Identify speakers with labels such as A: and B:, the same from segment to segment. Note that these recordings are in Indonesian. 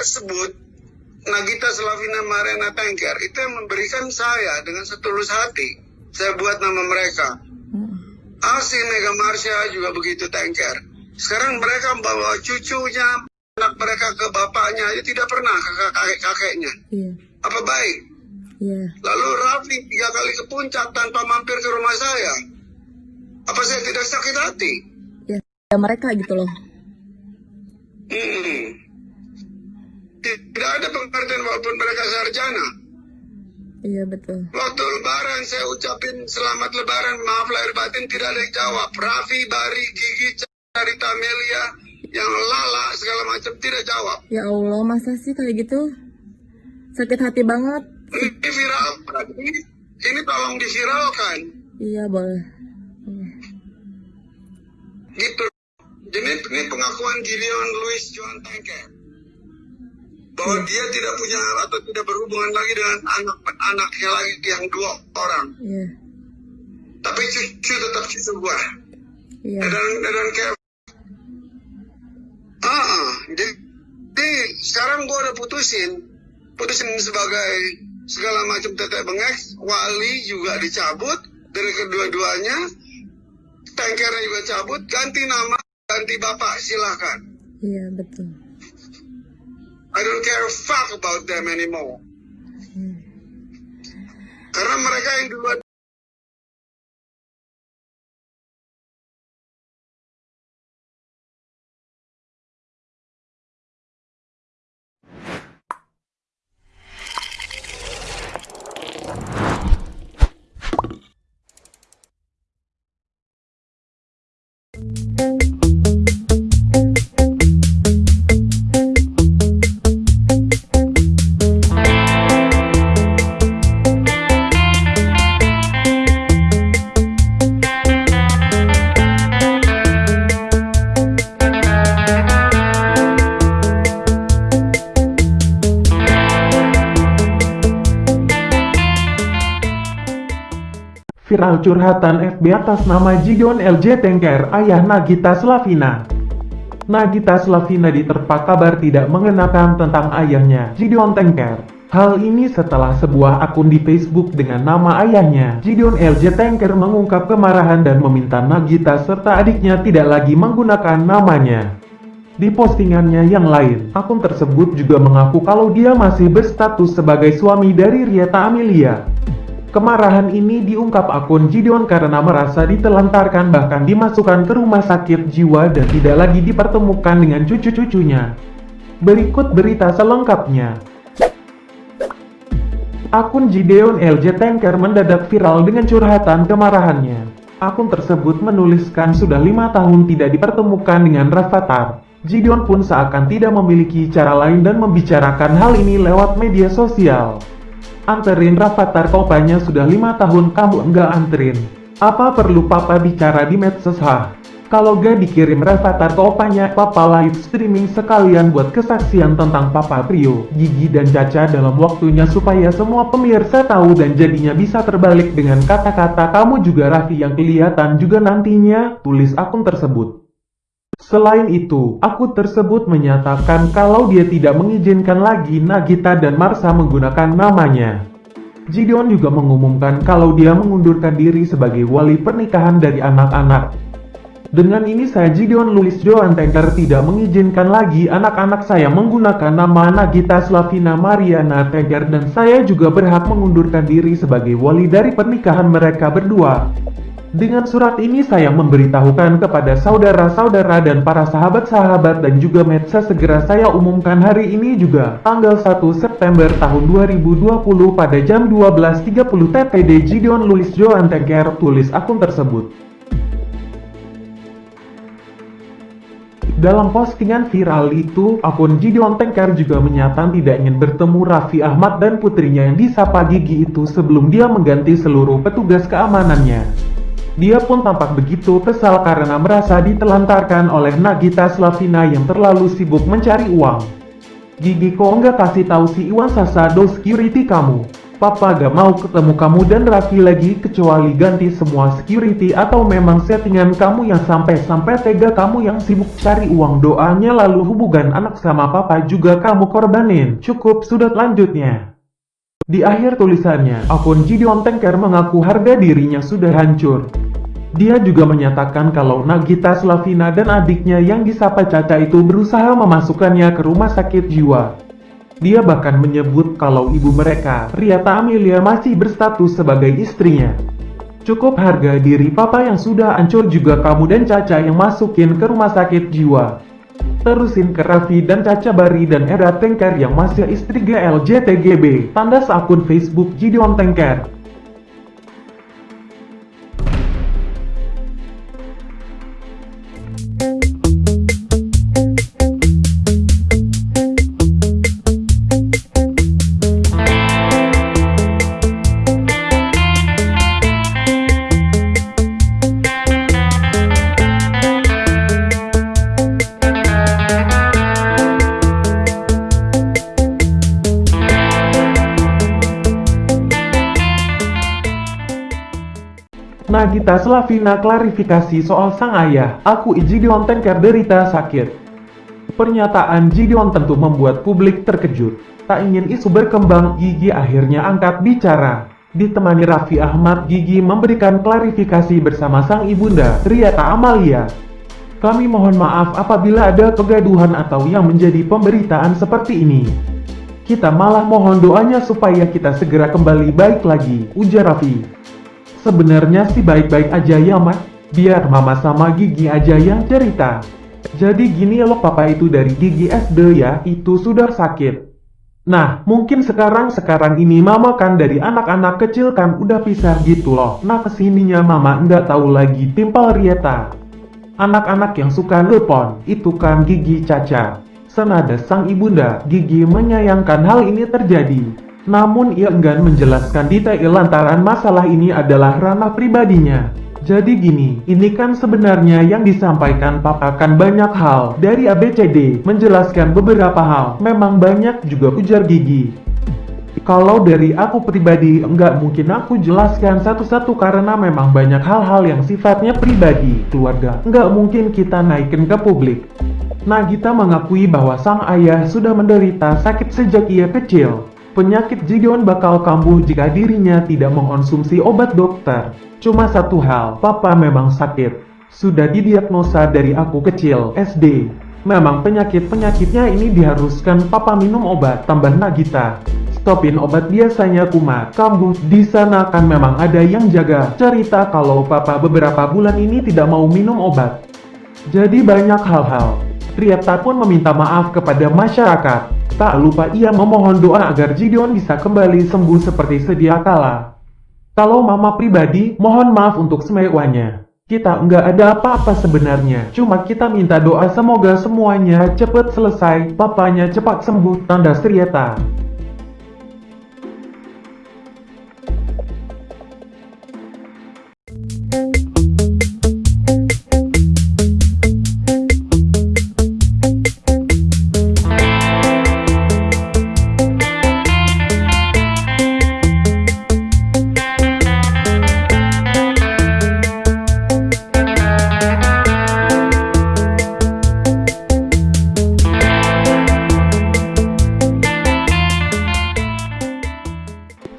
A: tersebut, Nagita Slavina Mariana Tengker, itu yang memberikan saya dengan setulus hati. Saya buat nama mereka. Asi Mega Marsha juga begitu Tengker. Sekarang mereka membawa cucunya, anak mereka ke bapaknya, aja tidak pernah ke kakek-kakeknya.
B: Iya.
A: Apa baik?
B: Iya.
A: Lalu Raffi tiga kali ke puncak tanpa mampir ke rumah saya. Apa saya tidak sakit hati?
B: Ya mereka gitu loh.
A: Hmm. Tidak ada pengertian walaupun mereka sarjana.
B: Iya betul.
A: Waktu lebaran saya ucapin selamat lebaran, maaf lahir batin tidak ada yang jawab. Raffi, Bari, Gigi, Carita, Melia, yang lala segala macam tidak jawab.
B: Ya Allah, masa sih kayak gitu? Sakit hati banget.
A: Ini viral, ini, ini tolong diviralkan.
B: Iya boleh.
A: Gitu. Jadi ini pengakuan Gideon Louis Joan Tanker bahwa dia tidak punya atau tidak berhubungan lagi dengan anak-anaknya lagi yang dua orang.
B: Iya.
A: Tapi cucu tetap cucu gua.
B: Iya.
A: Dan dan kayak ah, ah. jadi, jadi sekarang gua udah putusin, putusin sebagai segala macam tetek bengek, wali juga dicabut dari kedua-duanya, tankernya juga cabut, ganti nama, ganti bapak silahkan.
B: Iya betul.
A: I don't care a fuck about them anymore. Karena mereka yang duluan
C: Viral curhatan FB atas nama Gideon LJ Tengker, ayah Nagita Slavina. Nagita Slavina diterpa kabar tidak mengenakan tentang ayahnya, Gideon Tengker. Hal ini setelah sebuah akun di Facebook dengan nama ayahnya, Gideon LJ Tengker mengungkap kemarahan dan meminta Nagita serta adiknya tidak lagi menggunakan namanya. Di postingannya yang lain, akun tersebut juga mengaku kalau dia masih berstatus sebagai suami dari Rieta Amelia. Kemarahan ini diungkap akun Gideon karena merasa ditelantarkan bahkan dimasukkan ke rumah sakit jiwa dan tidak lagi dipertemukan dengan cucu-cucunya. Berikut berita selengkapnya. Akun Gideon LJ Tanker mendadak viral dengan curhatan kemarahannya. Akun tersebut menuliskan sudah lima tahun tidak dipertemukan dengan Rafathar. Gideon pun seakan tidak memiliki cara lain dan membicarakan hal ini lewat media sosial. Anterin Rafathar kopanya sudah lima tahun kamu enggak anterin. Apa perlu papa bicara di medsos ha? Kalau gak dikirim Rafathar kopanya, papa live streaming sekalian buat kesaksian tentang papa Prio, Gigi dan Caca dalam waktunya supaya semua pemirsa tahu dan jadinya bisa terbalik dengan kata-kata kamu juga Raffi yang kelihatan juga nantinya, tulis akun tersebut. Selain itu, akun tersebut menyatakan kalau dia tidak mengizinkan lagi Nagita dan Marsha menggunakan namanya. Gideon juga mengumumkan kalau dia mengundurkan diri sebagai wali pernikahan dari anak-anak. Dengan ini saya Gideon Louis Joan Tanker tidak mengizinkan lagi anak-anak saya menggunakan nama Nagita Slavina Mariana Tanker dan saya juga berhak mengundurkan diri sebagai wali dari pernikahan mereka berdua. Dengan surat ini saya memberitahukan kepada saudara-saudara dan para sahabat-sahabat dan juga medsos segera saya umumkan hari ini juga tanggal 1 September tahun 2020 pada jam 12.30 TPD Gideon Louis Joan Tengker tulis akun tersebut. Dalam postingan viral itu, akun Gideon Tengker juga menyatakan tidak ingin bertemu Raffi Ahmad dan putrinya yang disapa Gigi itu sebelum dia mengganti seluruh petugas keamanannya. Dia pun tampak begitu kesal karena merasa ditelantarkan oleh Nagita Slavina yang terlalu sibuk mencari uang. Gigi kok nggak kasih tahu si Iwan Sasado security kamu? Papa gak mau ketemu kamu dan Raffi lagi kecuali ganti semua security atau memang settingan kamu yang sampai-sampai tega kamu yang sibuk cari uang doanya lalu hubungan anak sama papa juga kamu korbanin. Cukup sudut lanjutnya. Di akhir tulisannya, akun Gideon Tanker mengaku harga dirinya sudah hancur. Dia juga menyatakan kalau Nagita Slavina dan adiknya yang disapa Caca itu berusaha memasukkannya ke rumah sakit jiwa. Dia bahkan menyebut kalau ibu mereka, Riata Amelia masih berstatus sebagai istrinya. Cukup harga diri papa yang sudah hancur juga kamu dan Caca yang masukin ke rumah sakit jiwa. Terusin ke Raffi dan Caca Bari dan Era Tengker yang masih istri GLJTGB. Tanda akun Facebook Gideon Tengker. Nagita Slavina klarifikasi soal sang ayah, aku Gideon Tanker derita sakit. Pernyataan Gideon tentu membuat publik terkejut. Tak ingin isu berkembang, Gigi akhirnya angkat bicara. Ditemani Raffi Ahmad, Gigi memberikan klarifikasi bersama sang ibunda, Riata Amalia. Kami mohon maaf apabila ada kegaduhan atau yang menjadi pemberitaan seperti ini. Kita malah mohon doanya supaya kita segera kembali baik lagi, ujar Raffi. Sebenarnya sih baik-baik aja ya mas, biar mama sama Gigi aja yang cerita. Jadi gini loh papa itu dari Gigi SD ya, itu sudah sakit. Nah, mungkin sekarang-sekarang ini mama kan dari anak-anak kecil kan udah pisah gitu loh. Nah ke sininya mama nggak tahu lagi timpal Rieta. Anak-anak yang suka lepon, itu kan Gigi Caca. Senada sang ibunda, Gigi menyayangkan hal ini terjadi. Namun ia enggan menjelaskan detail lantaran masalah ini adalah ranah pribadinya. Jadi gini, ini kan sebenarnya yang disampaikan papa kan banyak hal dari ABCD, menjelaskan beberapa hal, memang banyak juga ujar Gigi. Kalau dari aku pribadi, enggak mungkin aku jelaskan satu-satu karena memang banyak hal-hal yang sifatnya pribadi, keluarga. Enggak mungkin kita naikin ke publik. Nagita mengakui bahwa sang ayah sudah menderita sakit sejak ia kecil. Penyakit Gideon bakal kambuh jika dirinya tidak mengonsumsi obat dokter. Cuma satu hal, papa memang sakit. Sudah didiagnosa dari aku kecil, SD. Memang penyakit-penyakitnya ini diharuskan papa minum obat, tambah Nagita. Stopin obat biasanya kumat, kambuh. Di sana kan memang ada yang jaga. Cerita kalau papa beberapa bulan ini tidak mau minum obat. Jadi banyak hal-hal. Triata pun meminta maaf kepada masyarakat. Tak lupa ia memohon doa agar Gideon bisa kembali sembuh seperti sedia kala. Kalau mama pribadi, mohon maaf untuk semewanya. Kita nggak ada apa-apa sebenarnya, cuma kita minta doa semoga semuanya cepat selesai, papanya cepat sembuh, tanda serieta.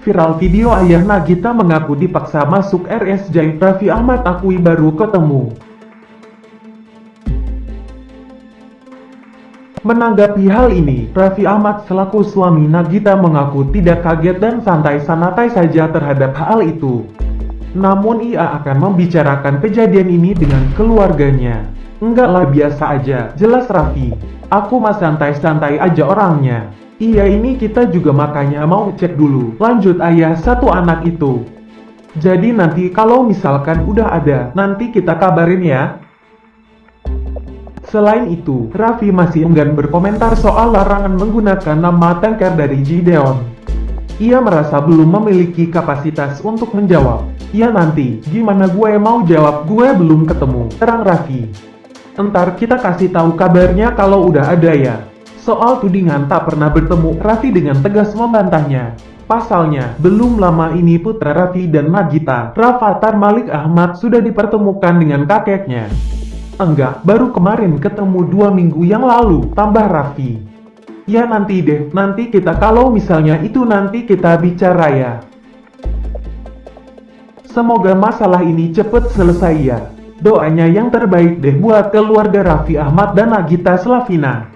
C: Viral video ayah Nagita mengaku dipaksa masuk RSJ Raffi Ahmad akui baru ketemu. Menanggapi hal ini, Raffi Ahmad selaku suami Nagita mengaku tidak kaget dan santai-santai saja terhadap hal itu. Namun ia akan membicarakan kejadian ini dengan keluarganya. Enggaklah biasa aja, jelas Raffi. Aku mah santai-santai aja orangnya. Iya ini kita juga makanya mau cek dulu. Lanjut ayah satu anak itu. Jadi nanti kalau misalkan udah ada, nanti kita kabarin ya. Selain itu, Raffi masih enggan berkomentar soal larangan menggunakan nama tanker dari Gideon. Ia merasa belum memiliki kapasitas untuk menjawab. Ya nanti, gimana gue mau jawab gue belum ketemu, terang Raffi. Entar kita kasih tahu kabarnya kalau udah ada ya. Soal tudingan tak pernah bertemu, Raffi dengan tegas membantahnya. Pasalnya, belum lama ini putra Raffi dan Nagita, Rafathar Malik Ahmad sudah dipertemukan dengan kakeknya. Enggak, baru kemarin ketemu dua minggu yang lalu, tambah Raffi. Ya nanti deh, nanti kita kalau misalnya itu nanti kita bicara ya. Semoga masalah ini cepet selesai ya. Doanya yang terbaik deh buat keluarga Raffi Ahmad dan Nagita Slavina.